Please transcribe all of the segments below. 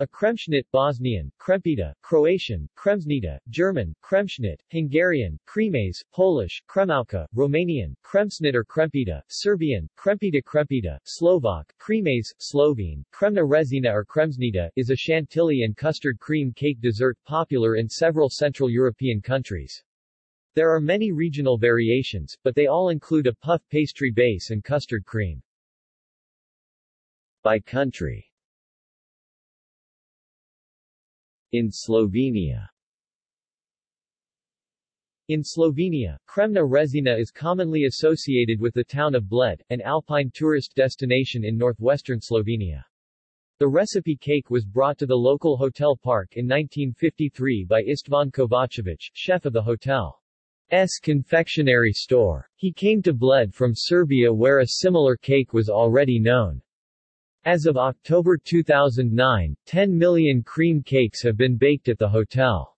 A Kremschnitt Bosnian, Krempita, Croatian, Kremsnita, German, Kremschnitt, Hungarian, Kremes, Polish, Kremówka, Romanian, Kremsnit or Krempita, Serbian, Krempita Krempita, Slovak, Kremes, Slovene, Kremna Rezina or Kremsnita, is a chantilly and custard cream cake dessert popular in several Central European countries. There are many regional variations, but they all include a puff pastry base and custard cream. By country In Slovenia in Slovenia, Kremna Rezina is commonly associated with the town of Bled, an alpine tourist destination in northwestern Slovenia. The recipe cake was brought to the local hotel park in 1953 by Istvan Kovacevic, chef of the hotel's confectionery store. He came to Bled from Serbia where a similar cake was already known. As of October 2009, 10 million cream cakes have been baked at the hotel's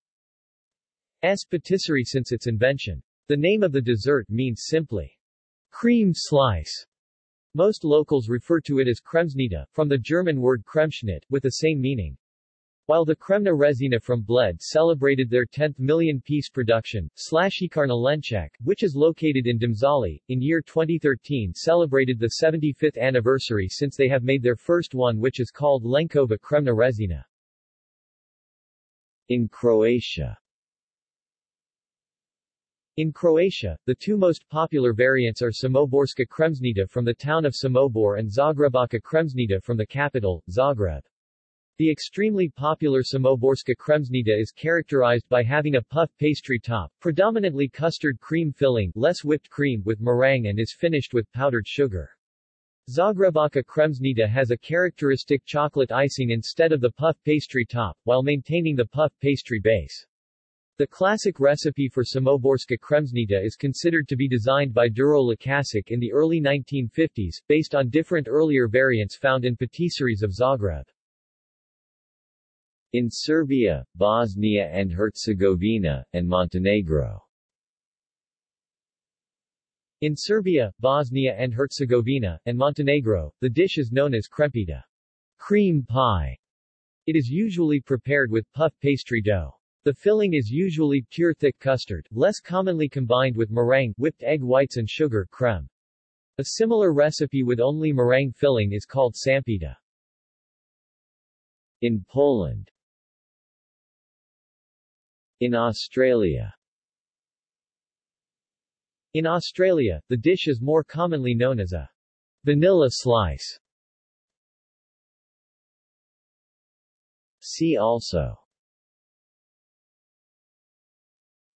patisserie since its invention. The name of the dessert means simply cream slice. Most locals refer to it as Kremsnita, from the German word Kremschnitt, with the same meaning. While the Kremna Rezina from Bled celebrated their 10th million-piece production, Slaščičarna Lenček, which is located in Domžale, in year 2013 celebrated the 75th anniversary since they have made their first one which is called Lenčkova Kremna Rezina. In Croatia in Croatia, the two most popular variants are Samoborska Kremsnita from the town of Samobor and Zagrebačka Kremsnita from the capital, Zagreb. The extremely popular Samoborska Kremsnita is characterized by having a puff pastry top, predominantly custard cream filling, less whipped cream, with meringue and is finished with powdered sugar. Zagrebačka Kremsnita has a characteristic chocolate icing instead of the puff pastry top, while maintaining the puff pastry base. The classic recipe for Samoborska Kremsnita is considered to be designed by Đuro Lukačić in the early 1950s, based on different earlier variants found in patisseries of Zagreb. In Serbia, Bosnia and Herzegovina, and Montenegro. In Serbia, Bosnia and Herzegovina, and Montenegro, the dish is known as krempita, cream pie. It is usually prepared with puff pastry dough. The filling is usually pure thick custard, less commonly combined with meringue, whipped egg whites and sugar creme. A similar recipe with only meringue filling is called sampita. In Poland in Australia. In Australia, the dish is more commonly known as a vanilla slice. See also.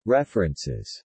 References